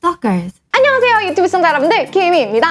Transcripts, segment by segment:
Stalkers. 안녕하세요 유튜브 시청자 여러분들 김희입니다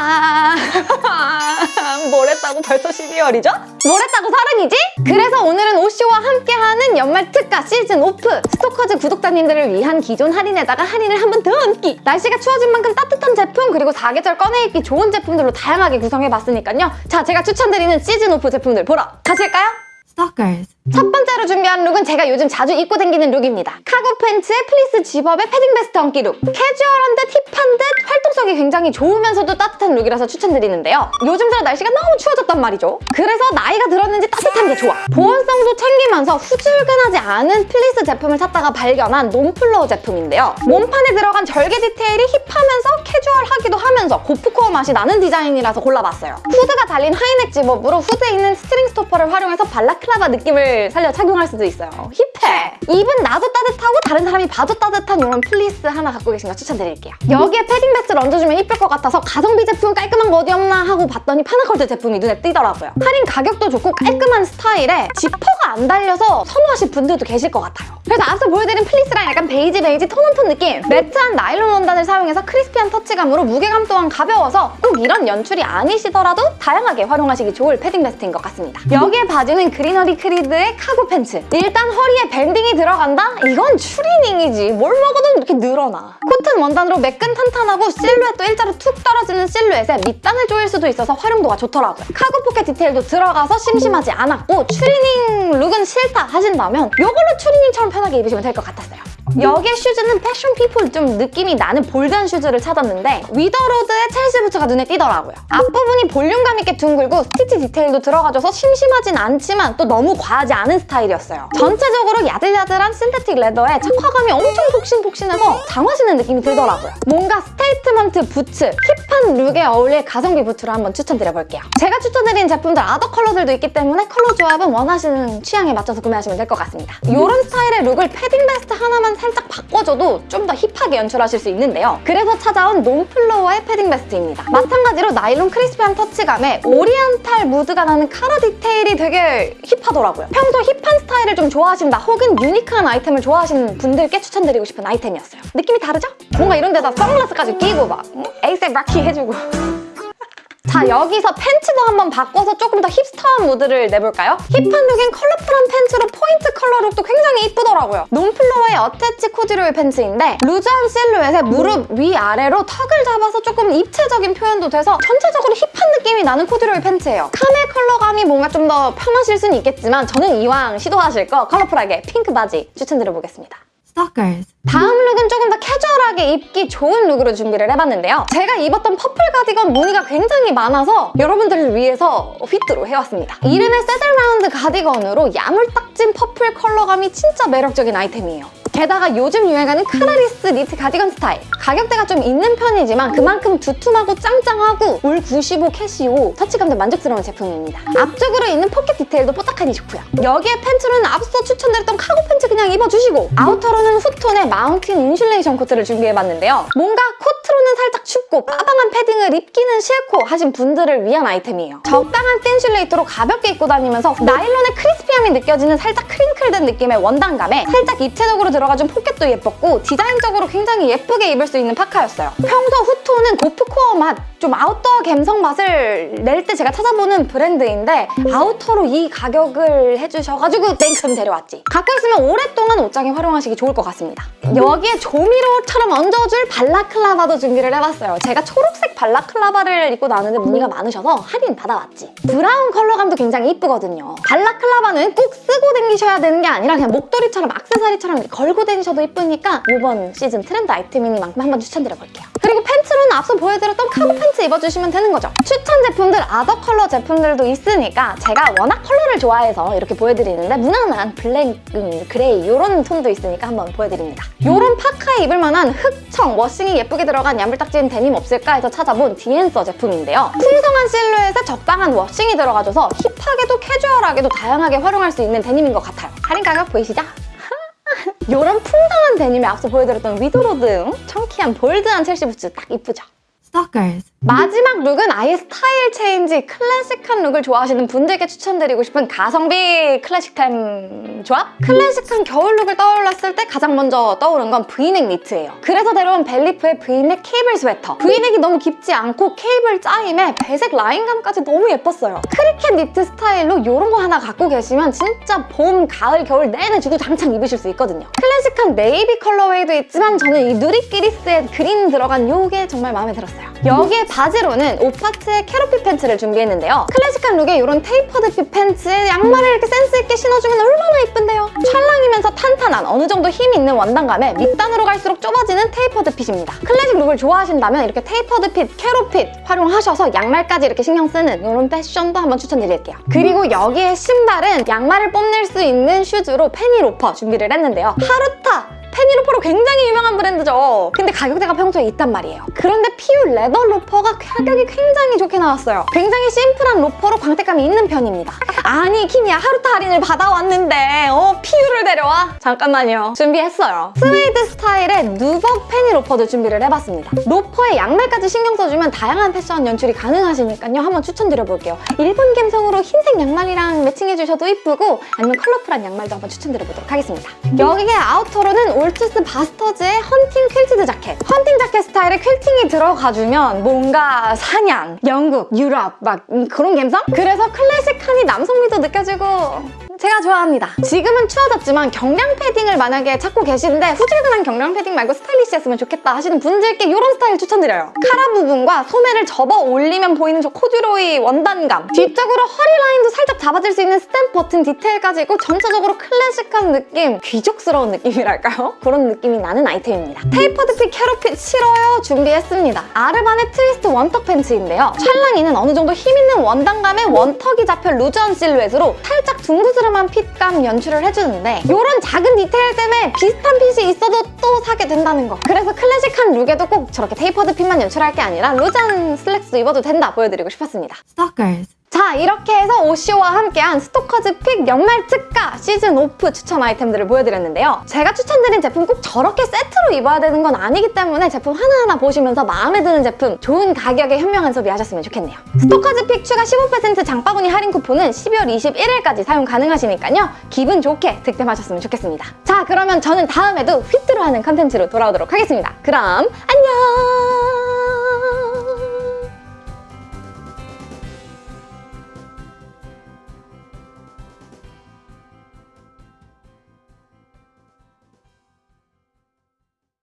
뭘 했다고 벌써 12월이죠? 뭘 했다고 서른이지? 그래서 오늘은 오쇼와 함께하는 연말 특가 시즌 오프 스토커즈 구독자님들을 위한 기존 할인에다가 할인을 한 번 더 얹기 날씨가 추워진 만큼 따뜻한 제품 그리고 사계절 꺼내 입기 좋은 제품들로 다양하게 구성해봤으니까요 자 제가 추천드리는 시즌 오프 제품들 보러 가실까요? Stalkers. 첫 번째로 준비한 룩은 제가 요즘 자주 입고 다니는 룩입니다. cargo 팬츠에 fleece zip-up에 패딩 베스트 얹기 룩. 캐주얼한 듯 힙한 듯 활동성이 굉장히 좋으면서도 따뜻한 룩이라서 추천드리는데요. 요즘 들어 날씨가 너무 추워졌단 말이죠. 그래서 나이가 들었는지 따뜻한 게 좋아. 보온성도 챙기면서 후줄근하지 않은 플리스 제품을 찾다가 발견한 놈플로우 제품인데요. 몸판에 들어간 절개 디테일이 힙하면서 캐주얼하기도 하면서 고프코어 맛이 나는 디자인이라서 골라봤어요. 후드가 달린 high neck zip-up으로 후드에 있는 string stopper를 활용해서 balaclava 느낌을 살려 착용할 수도 있어요. 힙해! 입은 나도 따뜻하고 다른 사람이 봐도 따뜻한 이런 플리스 하나 갖고 계신 거 추천드릴게요. 여기에 패딩 베스트를 얹어주면 이쁠 것 같아서 가성비 제품 깔끔한 거 어디 없나 하고 봤더니 파나컬트 제품이 눈에 띄더라고요. 할인 가격도 좋고 깔끔한 스타일에 지퍼가 안 달려서 선호하실 분들도 계실 것 같아요. 그래서 앞서 보여드린 fleece랑 약간 베이지 베이지 tone on tone 느낌 matte한 나일론 원단을 사용해서 crispy한 터치감으로 무게감 또한 가벼워서 꼭 이런 연출이 아니시더라도 다양하게 활용하시기 좋을 패딩 베스트인 것 같습니다. 여기에 바지는 그리너리 크리드의 카고 팬츠. 일단 허리에 밴딩이 들어간다? 이건 추리닝이지. 뭘 먹어도 이렇게 늘어나. 코튼 원단으로 매끈 탄탄하고 실루엣도 일자로 툭 떨어지는 실루엣에 밑단을 조일 수도 있어서 활용도가 좋더라고요 카고 포켓 디테일도 들어가서 심심하지 않았고 추리닝 룩은 싫다 하신다면 이걸로 추리닝처럼 편하게 입으시면 될 것 같았어요 여기에 슈즈는 패션 피플 좀 느낌이 나는 bold한 슈즈를 찾았는데 위더로드의 Chelsea 부츠가 눈에 띄더라고요. 앞부분이 볼륨감 있게 둥글고 스티치 디테일도 들어가줘서 심심하진 않지만 또 너무 과하지 않은 스타일이었어요. 전체적으로 야들야들한 synthetic leather에 착화감이 엄청 폭신폭신해서 장화 신는 느낌이 들더라고요. 뭔가 statement 부츠, 힙한 룩에 어울릴 가성비 부츠로 한번 추천드려볼게요. 제가 추천드린 제품들 other color들도 있기 때문에 컬러 조합은 원하시는 취향에 맞춰서 구매하시면 될 것 같습니다. 이런 스타일의 룩을 패딩 베스트 하나만 살짝 바꿔줘도 좀 더 힙하게 연출하실 수 있는데요. 그래서 찾아온 놈플로어의 패딩 베스트입니다. 마찬가지로 나일론 crispy한 터치감에 오리엔탈 무드가 나는 카라 디테일이 되게 힙하더라고요. 평소 힙한 스타일을 좀 좋아하신다 혹은 unique한 아이템을 좋아하시는 분들께 추천드리고 싶은 아이템이었어요. 느낌이 다르죠? 뭔가 이런 데다 선글라스까지 끼고 막 응? 에이셉 락키 해주고 자 여기서 팬츠도 한번 바꿔서 조금 더 hipster한 무드를 내볼까요? 힙한 룩인 colorful한 팬츠로 컬러 룩도 굉장히 이쁘더라고요. 놈플로어의 attach 코듀로이 팬츠인데 loose한 실루엣에 무릎 위아래로 턱을 잡아서 조금 입체적인 표현도 돼서 전체적으로 힙한 느낌이 나는 코듀로이 팬츠예요. 카멜 컬러감이 뭔가 좀 더 편하실 수는 있겠지만 저는 이왕 시도하실 거 colorful하게 핑크 바지 추천드려보겠습니다. Stalkers. 다음 룩은 조금 더 캐주얼하게 입기 좋은 룩으로 준비를 해봤는데요. 제가 입었던 퍼플 가디건 무늬가 굉장히 많아서 여러분들을 위해서 휘트로 해왔습니다. 이름의 세들라운드 가디건으로 야물딱진 퍼플 컬러감이 진짜 매력적인 아이템이에요. 게다가 요즘 유행하는 카나리스 니트 가디건 스타일. 가격대가 좀 있는 편이지만 그만큼 두툼하고 짱짱하고 올95 캐시오 터치감도 만족스러운 제품입니다. 앞쪽으로 있는 포켓 디테일도 뽀짝하니 좋고요. 여기에 팬츠로는 앞서 추천드렸던 카고 팬츠 그냥 입어주시고 아우터로는 후톤의 마운틴 인슐레이션 코트를 준비해봤는데요. 뭔가 코트 로는 살짝 춥고 빠방한 패딩을 입기는 싫고 하신 분들을 위한 아이템이에요 적당한 틴 슐레이트로 가볍게 입고 다니면서 나일론의 crispy함이 느껴지는 살짝 crinkle된 느낌의 원단감에 살짝 입체적으로 들어가준 포켓도 예뻤고 디자인적으로 굉장히 예쁘게 입을 수 있는 파카였어요. 평소 후토는 고프코어 맛, 좀 아웃도어 감성 맛을 낼 때 제가 찾아보는 브랜드인데 outer로 이 가격을 해주셔가지고 냉큼 데려왔지. 가끔 있으면 오랫동안 옷장에 활용하시기 좋을 것 같습니다. 여기에 조미료처럼 얹어줄 balaclava도 준비를 해봤어요. 제가 초록색 balaclava를 입고 나왔는데 문의가 많으셔서 할인 받아왔지. 브라운 컬러감도 굉장히 이쁘거든요. balaclava는 꼭 쓰고 다니셔야 되는 게 아니라 그냥 목도리처럼 악세사리처럼 걸고 다니셔도 이쁘니까 이번 시즌 트렌드 아이템이니만큼 한번 추천드려볼게요. 그리고 팬츠로는 앞서 보여드렸던 카고 팬츠 입어주시면 되는 거죠. 추천 제품들 other color 제품들도 있으니까 제가 워낙 컬러를 좋아해서 이렇게 보여드리는데 무난한 블랙, 음, 그레이 이런 톤도 있으니까 한번 보여드립니다. 이런 파카에 입을 만한 흑청, washing이 예쁘게 들어간 야물딱지인 데님 없을까 해서 찾아본 디앤서 제품인데요. 풍성한 실루엣에 적당한 washing이 들어가줘서 힙하게도 캐주얼하게도 다양하게 활용할 수 있는 데님인 것 같아요. 할인 가격 보이시죠? 이런 풍성한 데님에 앞서 보여드렸던 위도로드 응? chunky한 bold한 Chelsea 부츠 딱 이쁘죠? Stalkers. 마지막 룩은 아예 스타일 체인지 클래식한 룩을 좋아하시는 분들께 추천드리고 싶은 가성비 클래식템 조합? 클래식한 겨울 룩을 떠올랐을 때 가장 먼저 떠오른 건 브이넥 니트예요. 그래서 데려온 벨리프의 브이넥 케이블 스웨터. 브이넥이 너무 깊지 않고 케이블 짜임에 배색 라인감까지 너무 예뻤어요. 크리켓 니트 스타일로 이런 거 하나 갖고 계시면 진짜 봄, 가을, 겨울 내내 주구장창 입으실 수 있거든요. 클래식한 네이비 colorway도 있지만 저는 이 누리끼리스의 그린 들어간 요게 정말 마음에 들었어요. 여기에 바지로는 오파트의 carrot fit 팬츠를 준비했는데요. 클래식한 룩에 이런 tapered fit 팬츠에 양말을 이렇게 센스 있게 신어주면 얼마나 예쁜데요. 찰랑이면서 탄탄한 어느 정도 힘 있는 원단감에 밑단으로 갈수록 좁아지는 tapered fit입니다. 클래식 룩을 좋아하신다면 이렇게 tapered fit, carrot fit 활용하셔서 양말까지 이렇게 신경 쓰는 이런 패션도 한번 추천드릴게요. 그리고 여기에 신발은 양말을 뽐낼 수 있는 슈즈로 페니 로퍼 준비를 했는데요. 하루타! 페니 로퍼로 굉장히 유명한 브랜드죠. 근데 가격대가 평소에 있단 말이에요. 그런데 PU leather 로퍼가 가격이 굉장히 좋게 나왔어요. 굉장히 심플한 로퍼로 광택감이 있는 편입니다. 아니 키미야 하루타 할인을 받아왔는데 어 PU를 데려와? 잠깐만요. 준비했어요. 스웨이드 스타일의 누벅 페니로퍼도 준비를 해봤습니다. 로퍼에 양말까지 신경 써주면 다양한 패션 연출이 가능하시니까요. 한번 추천드려볼게요. 일본 감성으로 흰색 양말이랑 매칭해주셔도 이쁘고 아니면 컬러풀한 양말도 한번 추천드려보도록 하겠습니다. 여기에 아우터로는 올투스 바스터즈의 헌팅 quilted 자켓. 헌팅 자켓 스타일의 퀼팅이 들어가주면 뭔가 사냥, 영국, 유럽 막 음, 그런 감성? 그래서 클래식하니 남성 미도 느껴지고 제가 좋아합니다. 지금은 추워졌지만 경량 패딩을 만약에 찾고 계시는데 후질근한 경량 패딩 말고 스타일리시했으면 좋겠다 하시는 분들께 이런 스타일 추천드려요. 카라 부분과 소매를 접어 올리면 보이는 저 코듀로이 원단감 뒤쪽으로 허리 라인도 살짝 잡아줄 수 있는 스탬 버튼 디테일까지 있고 전체적으로 클래식한 느낌 귀족스러운 느낌이랄까요? 그런 느낌이 나는 아이템입니다. tapered fit carrot fit 싫어요 준비했습니다. 아르반의 트위스트 one tuck 팬츠인데요. 찰랑이는 어느 정도 힘 있는 원단감에 one tuck이 잡혀 루즈한 실루엣으로 살짝 둥그스름한 핏감 연출을 해주는데 이런 작은 디테일 때문에 비슷한 핏이 있어도 또 사게 된다는 거. 그래서 클래식한 룩에도 꼭 저렇게 tapered fit만 연출할 게 아니라 루즈한 슬랙스 입어도 된다 보여드리고 싶었습니다. Stalkers. 자 이렇게 해서 오쇼와 함께한 스토커즈 픽 연말 특가 시즌 오프 추천 아이템들을 보여드렸는데요. 제가 추천드린 제품 꼭 저렇게 세트로 입어야 되는 건 아니기 때문에 제품 하나하나 보시면서 마음에 드는 제품 좋은 가격에 현명한 소비하셨으면 좋겠네요. 스토커즈 픽 추가 15% 장바구니 할인 쿠폰은 12월 21일까지 사용 가능하시니까요. 기분 좋게 득템하셨으면 좋겠습니다. 자 그러면 저는 다음에도 휘뚜루하는 컨텐츠로 돌아오도록 하겠습니다. 그럼 안녕!